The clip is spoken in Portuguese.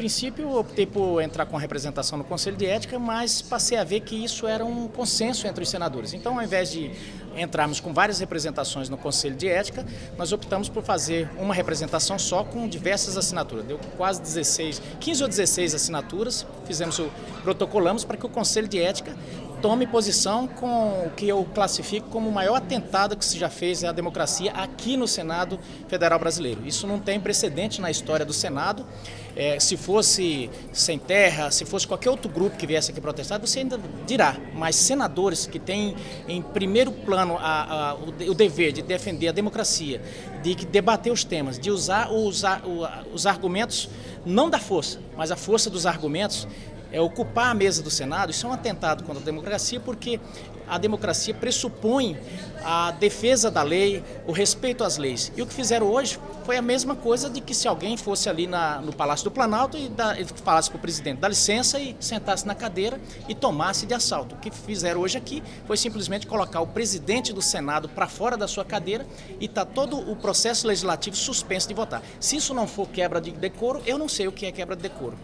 princípio, optei por entrar com representação no Conselho de Ética, mas passei a ver que isso era um consenso entre os senadores. Então, ao invés de entrarmos com várias representações no Conselho de Ética, nós optamos por fazer uma representação só com diversas assinaturas. Deu quase 16, 15 ou 16 assinaturas, fizemos o protocolamos para que o Conselho de Ética tome posição com o que eu classifico como o maior atentado que se já fez à democracia aqui no Senado Federal Brasileiro. Isso não tem precedente na história do Senado. É, se fosse Sem Terra, se fosse qualquer outro grupo que viesse aqui protestar, você ainda dirá, mas senadores que têm em primeiro plano a, a, o, o, dever de defender a democracia, de debater os temas, de usar os, os argumentos, não da força, mas a força dos argumentos, é, ocupar a mesa do Senado, isso é um atentado contra a democracia, porque a democracia pressupõe a defesa da lei, o respeito às leis. E o que fizeram hoje foi a mesma coisa de que se alguém fosse ali na, no Palácio do Planalto e da, falasse para o presidente, dá licença e sentasse na cadeira e tomasse de assalto. O que fizeram hoje aqui foi simplesmente colocar o presidente do Senado para fora da sua cadeira e está todo o processo legislativo suspenso de votar. Se isso não for quebra de decoro, eu não sei o que é quebra de decoro.